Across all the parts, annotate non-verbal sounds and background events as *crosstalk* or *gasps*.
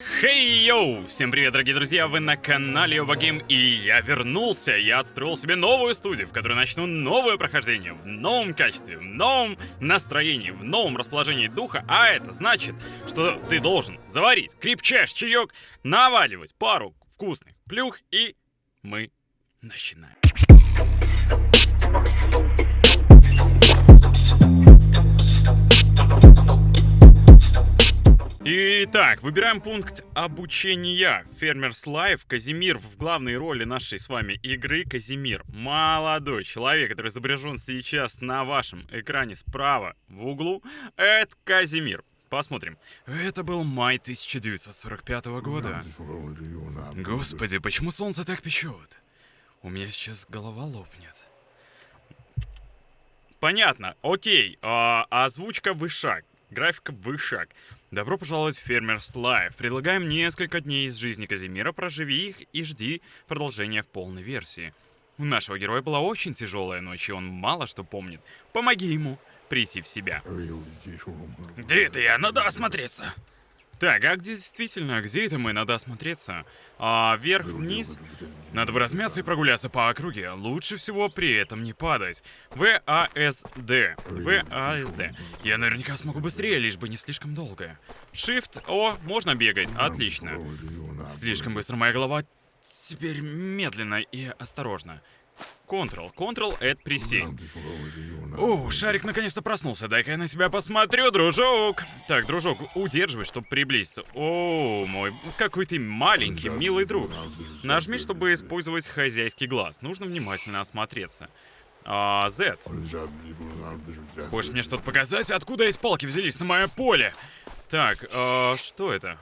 Хей, йоу! Всем привет, дорогие друзья! Вы на канале Овагейм, и я вернулся. Я отстроил себе новую студию, в которой начну новое прохождение в новом качестве, в новом настроении, в новом расположении духа. А это значит, что ты должен заварить крепчайший чаек, наваливать пару вкусных плюх, и мы начинаем. Итак, выбираем пункт обучения. Farmer's Life. Казимир в главной роли нашей с вами игры. Казимир, молодой человек, который изображен сейчас на вашем экране справа в углу. Это Казимир. Посмотрим. Это был май 1945 года. Господи, почему солнце так печет? У меня сейчас голова лопнет. Понятно, окей. А, озвучка вышак. Графика вышак. Добро пожаловать в Farmer's Life. Предлагаем несколько дней из жизни Казимира, проживи их и жди продолжения в полной версии. У нашего героя была очень тяжелая ночь, и он мало что помнит. Помоги ему прийти в себя. Где это я? Надо осмотреться. Так, а где действительно, где это мы? Надо осмотреться. А вверх-вниз? Надо бы размяться и прогуляться по округе. Лучше всего при этом не падать. ВАСД. ВАСД. Я наверняка смогу быстрее, лишь бы не слишком долго. Shift. О, можно бегать. Отлично. Слишком быстро моя голова. Теперь медленно и осторожно. Ctrl. Ctrl — это присесть. О, шарик наконец-то проснулся. Дай-ка я на себя посмотрю, дружок. Так, дружок, удерживай, чтобы приблизиться. О, мой, какой ты маленький, милый друг. Нажми, чтобы использовать хозяйский глаз. Нужно внимательно осмотреться. А, Z. Хочешь мне что-то показать? Откуда эти палки взялись на мое поле? Так, а, что это?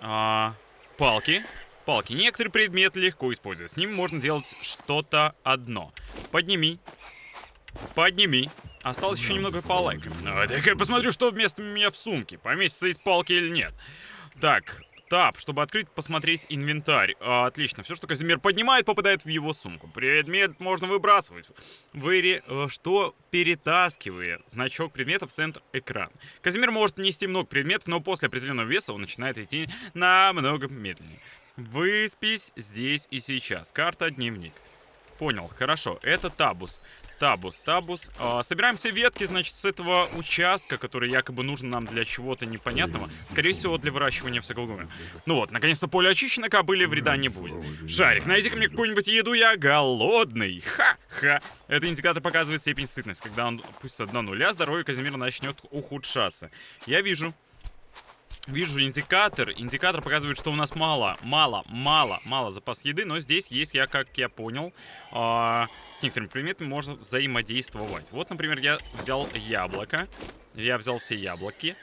А, палки палки. Некоторые предметы легко использовать. С ним можно делать что-то одно. Подними. Подними. Осталось еще немного палок. Ну, я посмотрю, что вместо меня в сумке. Поместятся эти палки или нет. Так, Тап, чтобы открыть, посмотреть инвентарь. А, отлично. Все, что Казимир поднимает, попадает в его сумку. Предмет можно выбрасывать. Выре... Э, что перетаскивая значок предмета в центр экрана. Казимир может нести много предметов, но после определенного веса он начинает идти намного медленнее. Выспись здесь и сейчас. Карта дневник. Понял, хорошо. Это табус. Табус, табус. А, собираем все ветки, значит, с этого участка, который якобы нужен нам для чего-то непонятного. Скорее всего, для выращивания всякого гума. Ну вот, наконец-то поле очищено, кобыли вреда не будет. Шарик, найди-ка мне какую-нибудь еду, я голодный. Ха-ха. Это индикатор показывает степень сытности. Когда он опустится до нуля, здоровье Казимира начнет ухудшаться. Я вижу. Вижу индикатор. Индикатор показывает, что у нас мало, мало, мало, мало запас еды. Но здесь есть, я как я понял, э, с некоторыми предметами можно взаимодействовать. Вот, например, я взял яблоко. Я взял все яблоки.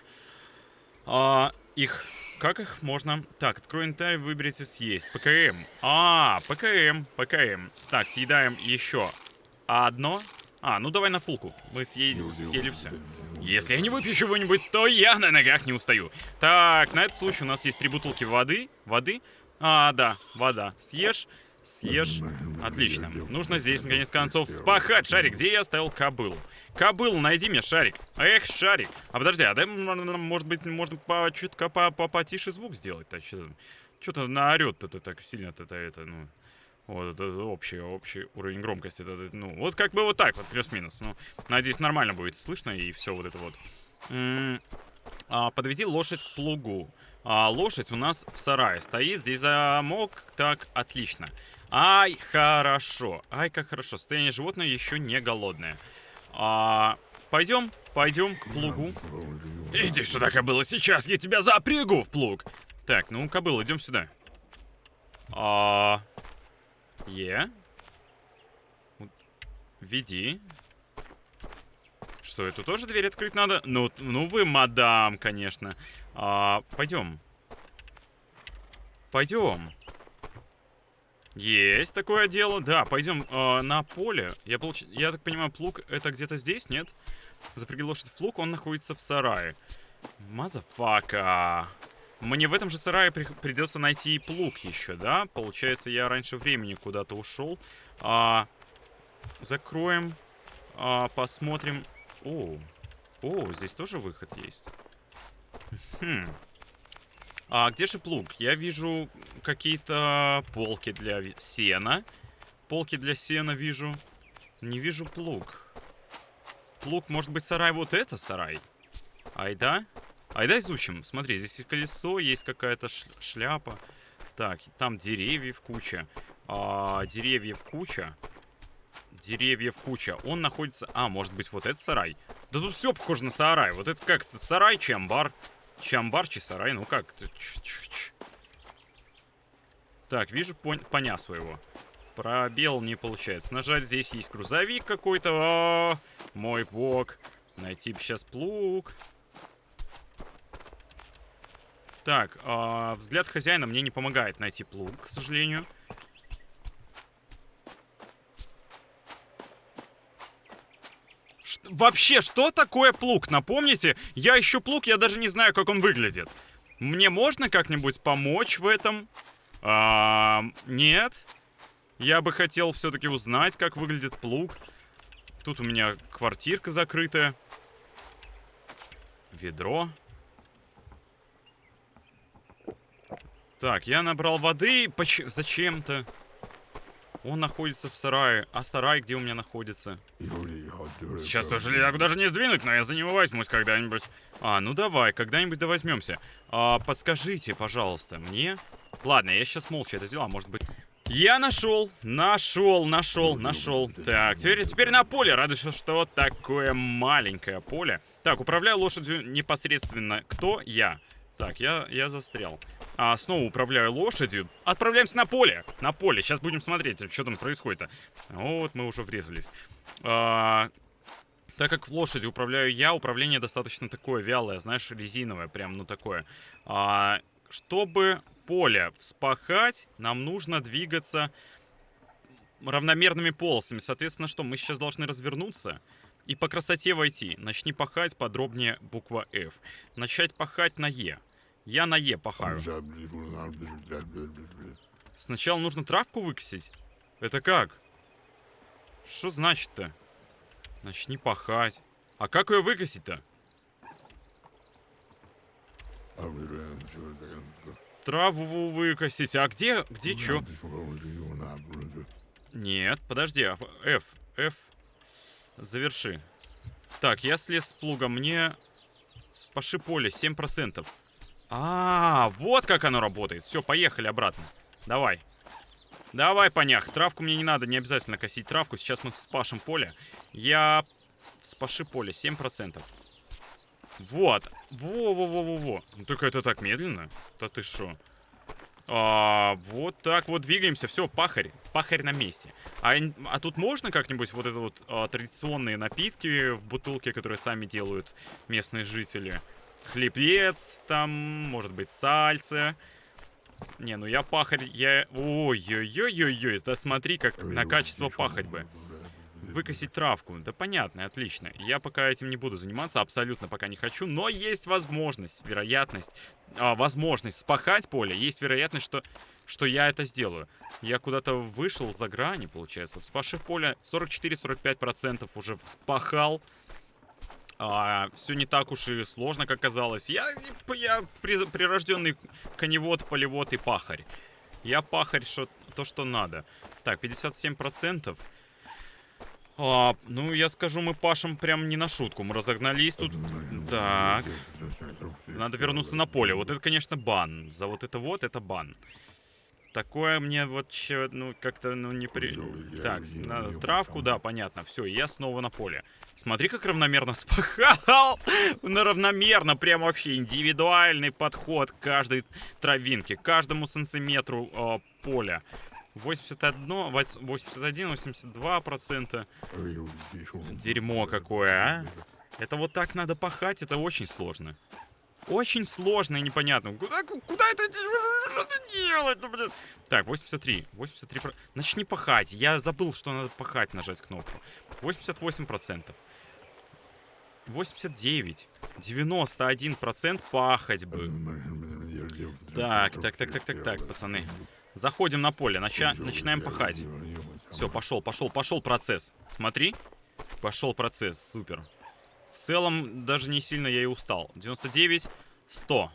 Э, их... Как их можно... Так, открой инвентарь, выберите съесть. ПКМ. А, ПКМ, ПКМ. Так, съедаем еще одно. А, ну давай на фулку. Мы съели, съели все. Если я не выпью чего-нибудь, то я на ногах не устаю. Так, на этот случай у нас есть три бутылки воды. Воды? А, да, вода. Съешь, съешь. Отлично. Нужно здесь, наконец концов, спахать. Шарик, где я оставил кобылу? Кобылу, найди мне, Шарик. Эх, Шарик. А подожди, а дай, может быть, можно по чутка по, по потише звук сделать-то? Что-то наорет-то так сильно-то это, ну... Вот, это общий, общий уровень громкости. Это, ну, вот как бы вот так вот, плюс-минус. Ну, надеюсь, нормально будет слышно и все вот это вот. М -м а, подведи лошадь к плугу. А, лошадь у нас в сарае стоит. Здесь замок. Так, отлично. Ай, хорошо. Ай, как хорошо. Состояние животное еще не голодное. А, пойдем, пойдем к плугу. Иди сюда, кобыла, сейчас я тебя запрягу в плуг. Так, ну, кобыла, идем сюда. А, Е. Веди. Что, эту тоже дверь открыть надо? Ну, ну вы, мадам, конечно. А, пойдем. Пойдем. Есть такое дело. Да, пойдем э, на поле. Я, получ... Я так понимаю, плуг это где-то здесь, нет? Запряги лошадь в плуг, он находится в сарае. Motherfucker. Мне в этом же сарае при придется найти плуг еще, да? Получается, я раньше времени куда-то ушел. А, закроем. А, посмотрим. О, о, здесь тоже выход есть. Хм. А где же плуг? Я вижу какие-то полки для сена. Полки для сена вижу. Не вижу плуг. Плуг, может быть, сарай вот это сарай? Айда? Айда изучим. Смотри, здесь есть колесо, есть какая-то шляпа. Так, там деревьев куча. А, деревьев куча. Деревьев куча. Он находится... А, может быть, вот этот сарай? Да тут все похоже на сарай. Вот это как? Сарай, чамбар. Чамбар, чи сарай. Ну как? Ч -ч -ч. Так, вижу пон поня своего. Пробел не получается. Нажать здесь есть грузовик какой-то. Мой бог. Найти сейчас плуг. Так, э, взгляд хозяина мне не помогает найти плуг, к сожалению. Ш вообще, что такое плуг? Напомните, я ищу плуг, я даже не знаю, как он выглядит. Мне можно как-нибудь помочь в этом? А, нет. Я бы хотел все-таки узнать, как выглядит плуг. Тут у меня квартирка закрытая. Ведро. Так, я набрал воды. Зачем-то? Он находится в сарае. А сарай где у меня находится? Сейчас тоже железяку даже не сдвинуть, но я за него возьмусь когда-нибудь. А, ну давай, когда-нибудь да возьмемся. А, подскажите, пожалуйста, мне... Ладно, я сейчас молча это сделал, а может быть... Я нашел, нашел, нашел, нашел. Так, теперь, теперь на поле. Радуюсь, что вот такое маленькое поле. Так, управляю лошадью непосредственно. Кто? Я. Так, я, я застрял. А, снова управляю лошадью. Отправляемся на поле. На поле. Сейчас будем смотреть, что там происходит-то. Вот, мы уже врезались. А, так как лошадью управляю я, управление достаточно такое вялое, знаешь, резиновое, прям, ну, такое. А, чтобы поле вспахать, нам нужно двигаться равномерными полосами. Соответственно, что? Мы сейчас должны развернуться и по красоте войти. Начни пахать, подробнее буква F. Начать пахать на Е. Я на Е пахаю. Сначала нужно травку выкосить? Это как? Что значит-то? Начни пахать. А как ее выкосить-то? Траву выкосить. А где, где что? Нет, подожди. А, F, F. Заверши. Так, я слез с плуга. Мне... Паши поле, 7%. А, -а, а, вот как оно работает. Все, поехали обратно. Давай. Давай, понях. Травку мне не надо, не обязательно косить травку. Сейчас мы спашем поле. Я... Спаши поле, 7%. Вот. Во-во-во-во-во. Ну только это так медленно. Да ты шо? А, вот так вот двигаемся. Все, пахарь. Пахарь на месте. А, а тут можно как-нибудь вот это вот а, традиционные напитки в бутылке, которые сами делают местные жители? Хлебец, там, может быть, сальце. Не, ну я пахарь, я... Ой-ой-ой-ой-ой, да смотри, как на качество пахать бы выкосить травку. Да понятно, отлично. Я пока этим не буду заниматься, абсолютно пока не хочу. Но есть возможность, вероятность, а, возможность спахать поле. Есть вероятность, что, что я это сделаю. Я куда-то вышел за грани, получается. Вспашив поле 44-45% уже спахал. А, все не так уж и сложно, как казалось. Я, я прирожденный коневод, полевод и пахарь. Я пахарь, что, то, что надо. Так, 57%. А, ну, я скажу, мы пашем прям не на шутку. Мы разогнались тут. Так. Надо вернуться на поле. Вот это, конечно, бан. За вот это вот, это бан. Такое мне вот, ну, как-то, ну, не при... Так, надо травку, да, понятно. Все, я снова на поле. Смотри, как равномерно спахал. *laughs* Ну, равномерно, прям вообще индивидуальный подход к каждой травинке, каждому сантиметру э, поля. 81, 81, 82 процента. Дерьмо какое, а? Это вот так надо пахать, это очень сложно. Очень сложно и непонятно. Куда, куда это, это делать? Ну, блин. Так, 83. 83. Начни пахать. Я забыл, что надо пахать, нажать кнопку. 88 процентов. 89. 91 процент пахать бы. Так, так, так, так, так, так, пацаны. Заходим на поле, нача начинаем пахать. Все, пошел, пошел, пошел процесс. Смотри. Пошел процесс, супер. В целом, даже не сильно я и устал. 99, 100.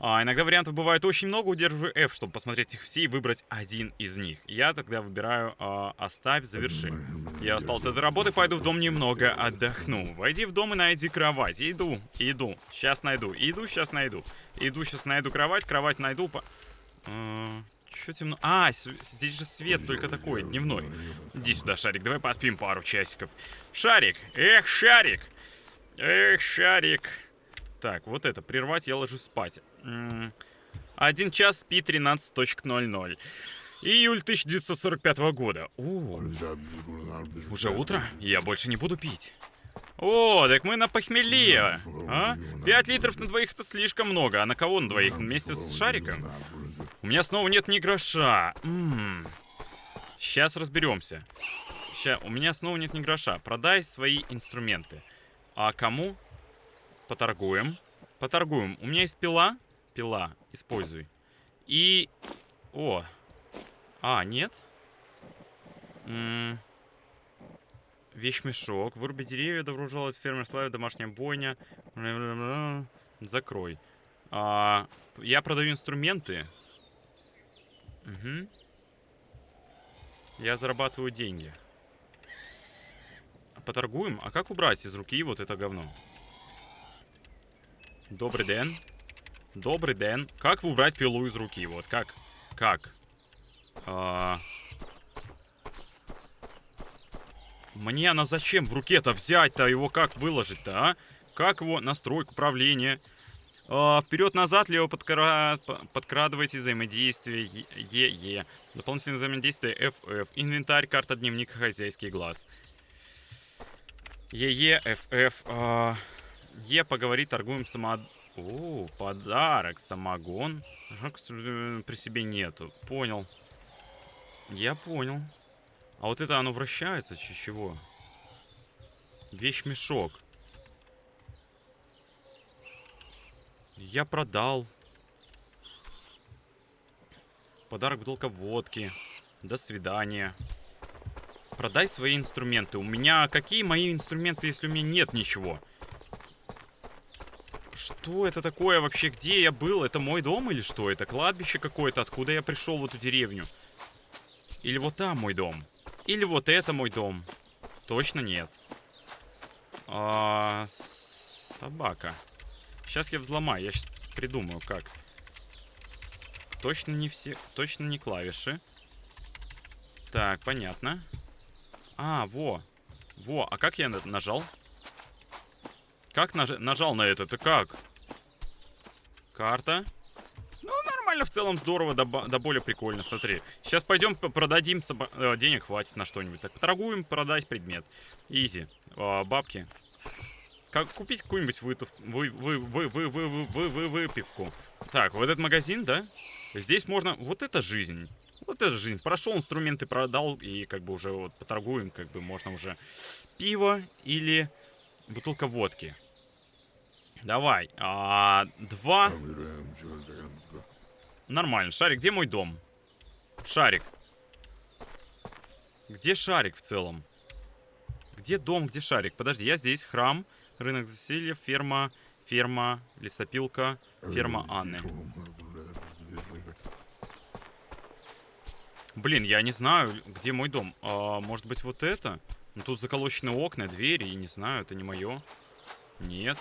А, иногда вариантов бывает очень много, удерживаю F, чтобы посмотреть их все и выбрать один из них. Я тогда выбираю а, «Оставь, заверши». Я устал от этой работы, пойду в дом немного отдохну. Войди в дом и найди кровать. Иду, иду, сейчас найду. Иду, сейчас найду. Иду, сейчас найду кровать, кровать найду. По... А, Чё темно? А, здесь же свет только такой, дневной. Иди сюда, Шарик, давай поспим пару часиков. Шарик! Эх, Шарик! Эх, Шарик! Так, вот это, прервать, я ложусь спать. Один час спи 13.00. Июль 1945 года. О, уже утро? Я больше не буду пить. О, так мы на похмелье. А? Пять литров на двоих это слишком много. А на кого на двоих? Вместе с шариком? У меня снова нет ни гроша. М -м. Сейчас разберемся. Сейчас, у меня снова нет ни гроша. Продай свои инструменты. А кому? Поторгуем. Поторгуем. У меня есть пила. Пила. Используй. И... О. А, нет? М -м Вещмешок. Выруби деревья, добро пожаловать фермер славы, домашняя бойня. Закрой. А, я продаю инструменты. Угу. Я зарабатываю деньги. Поторгуем? А как убрать из руки вот это говно? Добрый день. Добрый день. Как убрать пилу из руки? Вот как? Как? А... Мне она зачем в руке-то взять-то? Его как выложить-то, а? Как его настройку управления? А, Вперед-назад, лево подкра... подкрадывайте взаимодействие ЕЕ. Дополнительное взаимодействие FF. Инвентарь, карта, дневник, хозяйский глаз. ЕЕ, FF. А... Е, поговори, торгуем само... О, подарок, самогон. При себе нету. Понял. Я понял. А вот это оно вращается, чего? Вещь-мешок. Я продал. Подарок бутылка водки. До свидания. Продай свои инструменты. У меня... Какие мои инструменты, если у меня нет ничего? Что это такое вообще? Где я был? Это мой дом или что? Это кладбище какое-то? Откуда я пришел в эту деревню? Или вот там мой дом? Или вот это мой дом? Точно нет. А, собака. Сейчас я взломаю. Я сейчас придумаю, как. Точно не все... Точно не клавиши. Так, понятно. А, во. Во, а как я нажал? Как наж... нажал на это? Это как? Карта. Ну, нормально, в целом здорово, да, да более прикольно, смотри. Сейчас пойдем продадим, э, денег хватит на что-нибудь. Так, поторгуем, продать предмет. Изи. Э, бабки. Как купить какую-нибудь вы, вы, вы, вы, вы, вы, вы, выпивку. Так, вот этот магазин, да? Здесь можно... Вот это жизнь. Вот это жизнь. Прошел инструменты, продал, и как бы уже вот поторгуем, как бы можно уже пиво или бутылка водки. Давай. А, два. Нормально. Шарик, где мой дом? Шарик. Где шарик в целом? Где дом, где шарик? Подожди, я здесь. Храм, рынок засилья, ферма, ферма, лесопилка, ферма Анны. Блин, я не знаю, где мой дом. А, может быть, вот это? Ну, тут заколочены окна, двери, и не знаю, это не мое. Нет.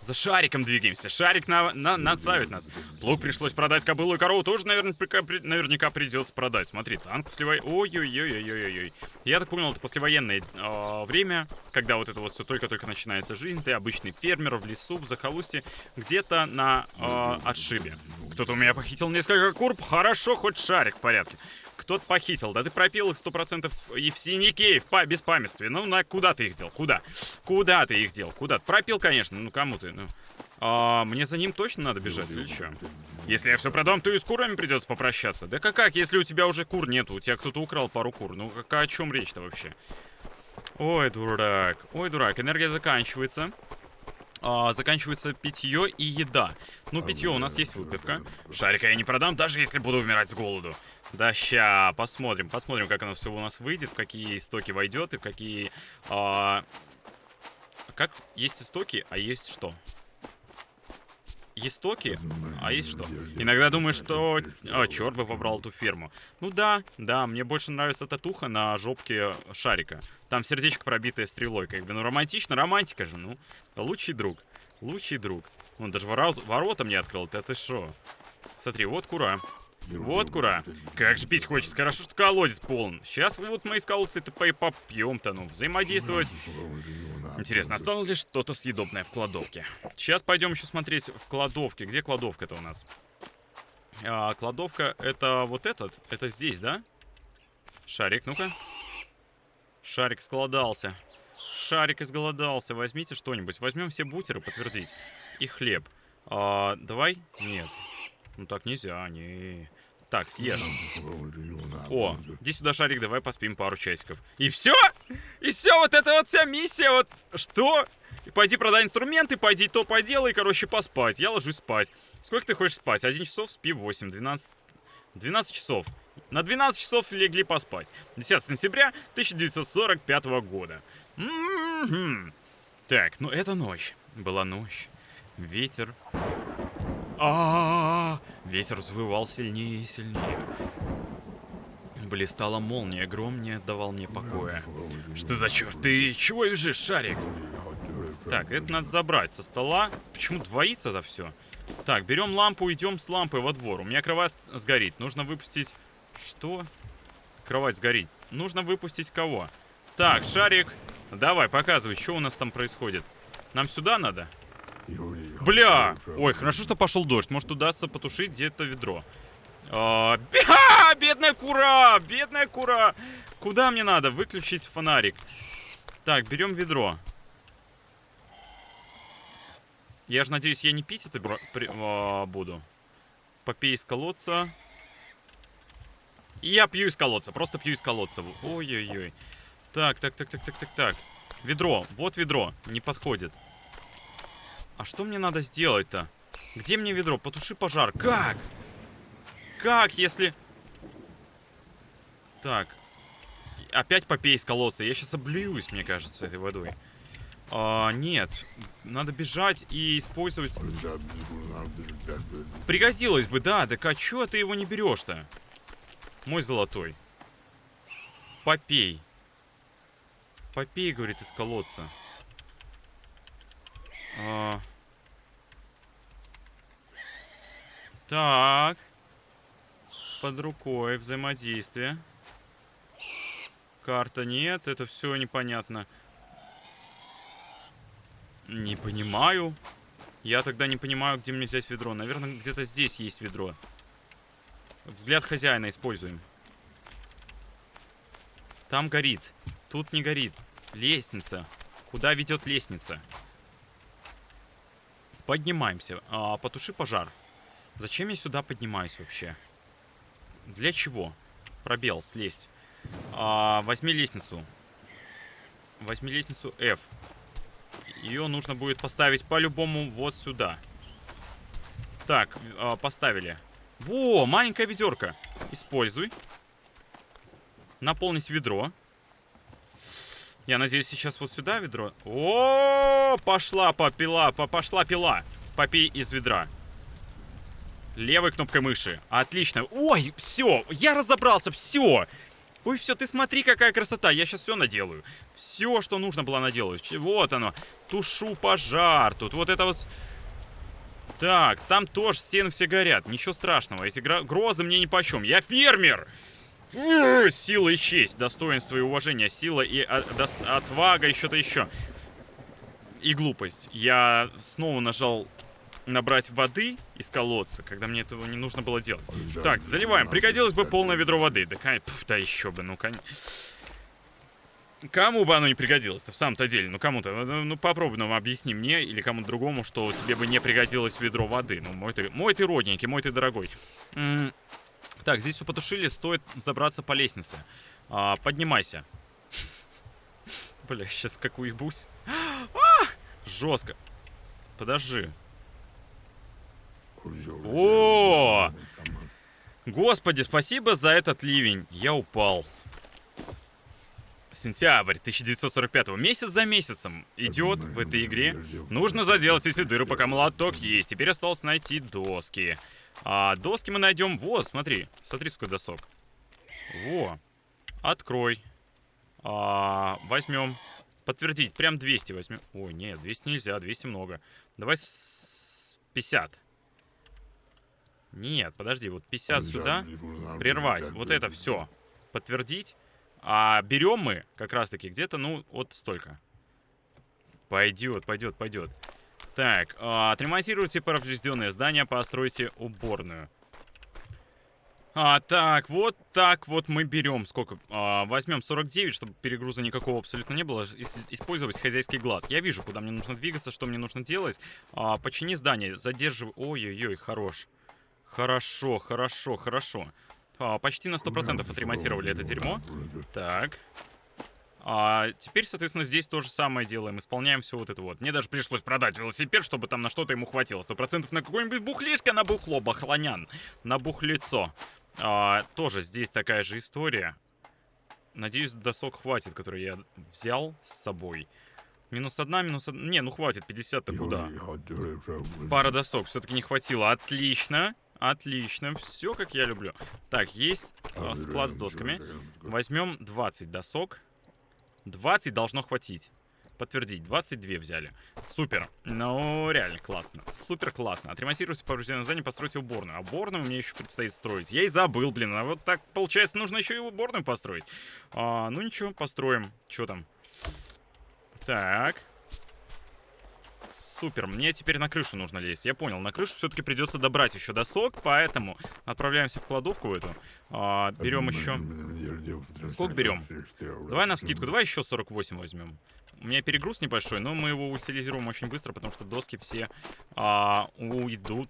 За шариком двигаемся. Шарик на, на, наставит нас. Плуг пришлось продать кобылу и корову. Тоже наверняка, наверняка придется продать. Смотри, танк послевой... Ой-ой-ой-ой-ой-ой. Я так понял, это послевоенное э, время, когда вот это вот все только-только начинается жизнь. Ты обычный фермер в лесу, в захолустье, где-то на э, отшибе. Кто-то у меня похитил несколько кур. Хорошо, хоть шарик в порядке. Кто-то похитил. Да ты пропил их сто процентов и в синяке, и в па беспамятстве. Ну, на куда ты их дел? Куда? Куда ты их дел? Куда? Пропил, конечно. Ну, кому ты? Ну. А, мне за ним точно надо бежать или что? Если я все продам, то и с курами придется попрощаться. Да как, как, если у тебя уже кур нету? У тебя кто-то украл пару кур. Ну, как, о чем речь-то вообще? Ой, дурак. Ой, дурак. Энергия заканчивается а, заканчивается питье и еда. Ну, питье у нас есть выпивка. Шарика я не продам, даже если буду умирать с голоду. Да, ща, посмотрим, посмотрим, как оно все у нас выйдет, в какие истоки войдет и в какие... А... Как есть истоки, а есть что? Истоки, а есть что? Иногда думаешь, что... А, черт бы побрал эту ферму. Ну да, да, мне больше нравится татуха на жопке шарика. Там сердечко пробитое стрелой, как бы. Ну, романтично, романтика же, ну. Лучший друг. Лучший друг. Он даже ворот, ворота мне открыл, ты, ты шо? Смотри, вот кура. Вот кура. Как же пить хочется. Хорошо, что колодец полон. Сейчас вот мы из колодца это попьем-то, ну, взаимодействовать. Интересно, осталось ли что-то съедобное в кладовке? Сейчас пойдем еще смотреть в кладовке. Где кладовка-то у нас? А, кладовка это вот этот. Это здесь, да? Шарик, ну-ка. Шарик сголодался. Шарик изголодался. Возьмите что-нибудь. Возьмем все бутеры, подтвердить. И хлеб. А, давай? Нет. Ну так нельзя, не. Так, съешь. О, иди сюда, шарик, давай поспим пару часиков. И все? И все, вот это вот вся миссия, вот что? Пойди продай инструменты, пойди то поделай, короче, поспать. Я ложусь спать. Сколько ты хочешь спать? Один часов, спи 8, 12... 12 часов. На 12 часов легли поспать. 10 сентября 1945 года. М -м -м. Так, ну это ночь. Была ночь. Ветер а, -а, -а, Ветер взвывал сильнее и сильнее. Блистала молния, гром не отдавал мне покоя. Что за черт? Ты чего лежишь, шарик? Так, это надо забрать со стола. Почему двоится это все? Так, берем лампу, идем с лампой во двор. У меня кровать сгорит. Нужно выпустить... Что? Кровать сгорит. Нужно выпустить кого? Так, шарик. Давай, показывай, что у нас там происходит. Нам сюда надо? Бля! Ой, хорошо, что пошел дождь. Может, удастся потушить где-то ведро. А, *laughs* бедная кура! Бедная кура! Куда мне надо? Выключить фонарик. Так, берем ведро. Я же надеюсь, я не пить это при... а, буду. Попей из колодца. И я пью из колодца. Просто пью из колодца. Ой-ой-ой. Так, так, так, так, так, так, так. Ведро. Вот ведро. Не подходит. А что мне надо сделать-то? Где мне ведро? Потуши пожар. Как? Как, если... Так. Опять попей из колодца. Я сейчас облююсь, мне кажется, этой водой. А, нет. Надо бежать и использовать... Пригодилось бы, да. Так а чё ты его не берешь-то? Мой золотой. Попей. Попей, говорит, из колодца. А... Так. Под рукой взаимодействие. Карта нет, это все непонятно. Не понимаю. Я тогда не понимаю, где мне взять ведро. Наверное, где-то здесь есть ведро. Взгляд хозяина используем. Там горит. Тут не горит. Лестница. Куда ведет лестница? Поднимаемся. А, потуши пожар. Зачем я сюда поднимаюсь вообще? Для чего? Пробел, слезть. А, возьми лестницу. Возьми лестницу F. Ее нужно будет поставить по-любому вот сюда. Так, а, поставили. Во, маленькая ведерко. Используй. Наполнить ведро. Я надеюсь, сейчас вот сюда ведро. О, пошла попила, пошла пила. Попей из ведра. Левой кнопкой мыши. Отлично. Ой, все, я разобрался, все. Ой, все, ты смотри, какая красота. Я сейчас все наделаю. Все, что нужно было наделаю. Вот оно. Тушу пожар. Тут вот это вот... Так, там тоже стены все горят. Ничего страшного. Эти грозы мне ни по чем. Я фермер! Сила и честь, достоинство и уважение, сила и а, отвага, и что-то еще. И глупость. Я снова нажал набрать воды из колодца, когда мне этого не нужно было делать. Так, заливаем. Пригодилось бы полное ведро воды. Да, Пф, да еще бы, ну, конечно. Кому бы оно не пригодилось-то, в самом-то деле? Ну, кому-то. Ну, ну, попробуй нам объясни мне или кому-то другому, что тебе бы не пригодилось ведро воды. Ну, мой ты, мой ты родненький, мой ты дорогой. М -м так, здесь все потушили, стоит забраться по лестнице. А, поднимайся. *laughs* Бля, сейчас как уебусь. *gasps* А! Жестко. Подожди. О! Господи, спасибо за этот ливень. Я упал. Сентябрь 1945 месяц за месяцем идет в этой игре. Нужно заделать эти дыры, пока молоток есть. Теперь осталось найти доски. А доски мы найдем... Вот, смотри. Смотри, сколько досок. Во. Открой. А, возьмем. Подтвердить. Прям 200 возьмем. Ой, нет, 200 нельзя. 200 много. Давай с 50. Нет, подожди. Вот 50 сюда. Прервать. Вот это все. Подтвердить. А берем мы как раз-таки где-то, ну, вот столько. Пойдет, пойдет, пойдет. Так, а, отремонтируйте поврежденное здание, постройте уборную. А, так, вот так вот мы берем. Сколько? А, возьмем 49, чтобы перегруза никакого абсолютно не было. Ис использовать хозяйский глаз. Я вижу, куда мне нужно двигаться, что мне нужно делать. А, почини здание, задерживай. Ой-ой-ой, хорош. Хорошо, хорошо, хорошо. А, почти на 100% отремонтировали это дерьмо. Так. А теперь, соответственно, здесь то же самое делаем. Исполняем все вот это вот. Мне даже пришлось продать велосипед, чтобы там на что-то ему хватило. Сто процентов на какой-нибудь бухлишко, на бухло, бахлонян. На бухлицо. А, тоже здесь такая же история. Надеюсь, досок хватит, который я взял с собой. Минус одна, минус одна. Не, ну хватит, 50-то куда? Пара досок все-таки не хватило. Отлично. Отлично, все как я люблю. Так, есть э, склад с досками. Возьмем 20 досок. 20 должно хватить. Подтвердить, 22 взяли. Супер. Ну, реально классно. Супер классно. Отремонтируйте поврежденное здание, постройте уборную. А уборную мне еще предстоит строить. Я и забыл, блин. А вот так, получается, нужно еще и уборную построить. А, ну ничего, построим. Что там? Так. Супер, мне теперь на крышу нужно лезть. Я понял, на крышу все-таки придется добрать еще досок, поэтому отправляемся в кладовку эту. А, берем еще... Сколько берем? Давай на вскидку, давай еще 48 возьмем. У меня перегруз небольшой, но мы его утилизируем очень быстро, потому что доски все а, уйдут.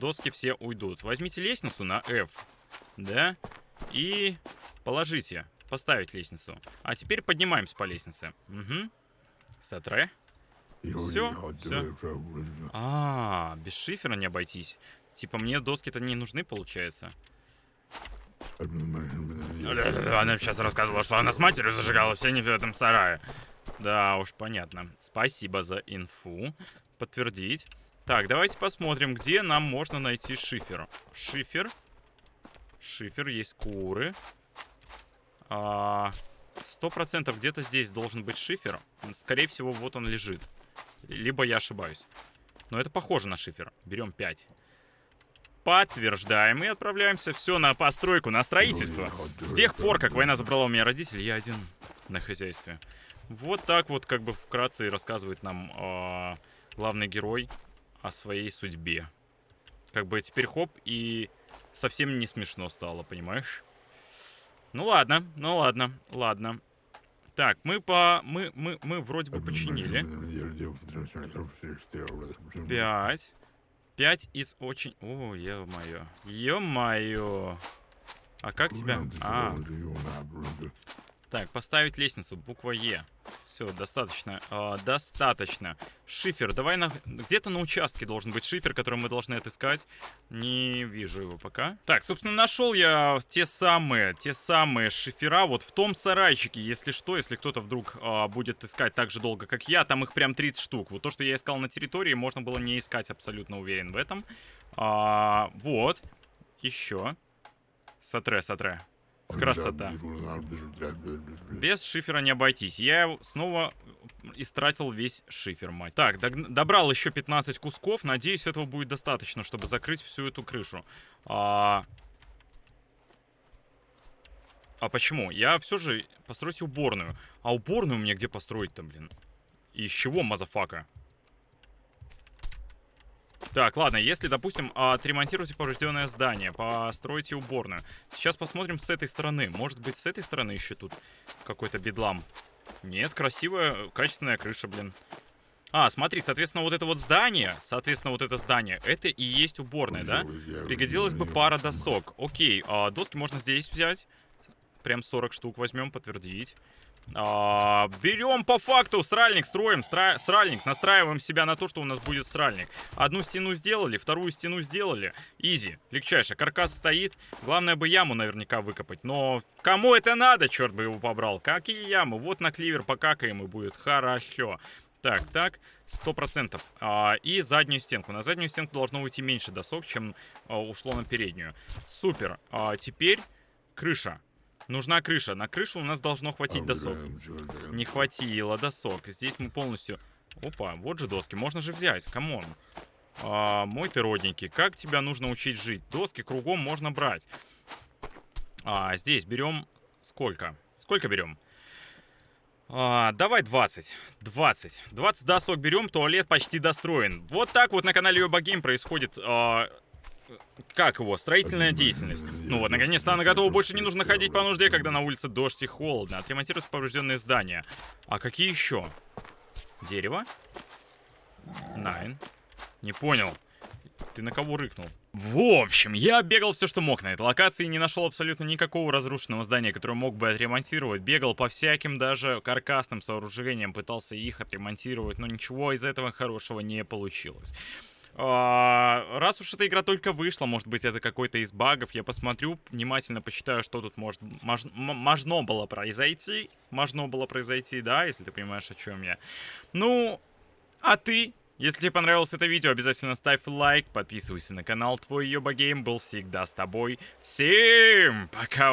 Доски все уйдут. Возьмите лестницу на F, да, и положите. Поставить лестницу. А теперь поднимаемся по лестнице. Угу. Сатре. Все, все. А, без шифера не обойтись. Типа мне доски-то не нужны, получается. Она сейчас рассказывала, что она с матерью зажигала все не в этом сарае. Да уж, понятно. Спасибо за инфу. Подтвердить. Так, давайте посмотрим, где нам можно найти шифер. Шифер. Шифер, есть куры. Сто процентов где-то здесь должен быть шифер. Скорее всего, вот он лежит. Либо я ошибаюсь. Но это похоже на шифер. Берем 5. Подтверждаем и отправляемся все на постройку, на строительство. С тех пор, как война забрала у меня родителей, я один на хозяйстве. Вот так вот, как бы вкратце рассказывает нам э, главный герой о своей судьбе. Как бы теперь хоп, и совсем не смешно стало, понимаешь? Ну ладно, ну ладно, ладно. Так, мы по... Мы, мы, мы вроде бы починили. Пять. Пять из очень... О, ё-моё. Ё-моё. А как тебя... А. Так, поставить лестницу. Буква Е. Все, достаточно. Э, достаточно. Шифер. Давай на... Где-то на участке должен быть шифер, который мы должны отыскать. Не вижу его пока. Так, собственно, нашел я те самые, те самые шифера вот в том сарайчике. Если что, если кто-то вдруг э, будет искать так же долго, как я, там их прям 30 штук. Вот то, что я искал на территории, можно было не искать, абсолютно уверен в этом. А, вот. Еще. Сатре, сатре. Красота. Без шифера не обойтись. Я снова истратил весь шифер, мать. Так, добрал еще 15 кусков. Надеюсь, этого будет достаточно, чтобы закрыть всю эту крышу. А, а почему? Я все же постройте уборную. А уборную мне где построить-то, блин? Из чего, motherfucker? Так, ладно, если, допустим, отремонтируйте поврежденное здание, постройте уборную. Сейчас посмотрим с этой стороны. Может быть, с этой стороны еще тут какой-то бедлам. Нет, красивая, качественная крыша, блин. А, смотри, соответственно, вот это вот здание, соответственно, вот это здание, это и есть уборная, да? Пригодилась бы пара досок. Окей, а доски можно здесь взять. Прям 40 штук возьмем, подтвердить. А, берем по факту сральник, строим стра... сральник, настраиваем себя на то, что у нас будет сральник. Одну стену сделали, вторую стену сделали. Изи, легчайше. Каркас стоит. Главное бы яму наверняка выкопать. Но кому это надо, черт бы его побрал? Какие ямы? Вот на кливер покакаем и будет хорошо. Так, так, сто процентов. А, и заднюю стенку. На заднюю стенку должно уйти меньше досок, чем а, ушло на переднюю. Супер. А, теперь крыша. Нужна крыша. На крышу у нас должно хватить досок. Не хватило досок. Здесь мы полностью... Опа, вот же доски. Можно же взять. Come on. А, мой ты родненький. Как тебя нужно учить жить? Доски кругом можно брать. А, здесь берем... Сколько? Сколько берем? А, давай 20. 20. 20 досок берем, туалет почти достроен. Вот так вот на канале Йобагейм происходит а, как его, строительная деятельность. Ну вот, наконец-то она готова, больше не нужно ходить по нужде, когда на улице дождь и холодно. Отремонтируются поврежденные здания. А какие еще? Дерево? Найн. Не понял. Ты на кого рыкнул? В общем, я бегал все, что мог на этой локации, и не нашел абсолютно никакого разрушенного здания, которое мог бы отремонтировать. Бегал по всяким даже каркасным сооружениям, пытался их отремонтировать, но ничего из этого хорошего не получилось. А, раз уж эта игра только вышла, может быть, это какой-то из багов, я посмотрю, внимательно посчитаю, что тут может мож, можно было произойти. Можно было произойти, да, если ты понимаешь, о чем я. Ну, а ты? Если тебе понравилось это видео, обязательно ставь лайк, подписывайся на канал. Твой Йоба Гейм был всегда с тобой. Всем пока!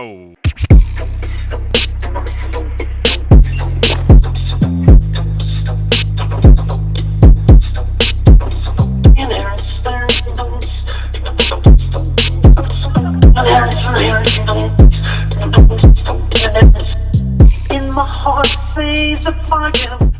In my heart, sees a fire.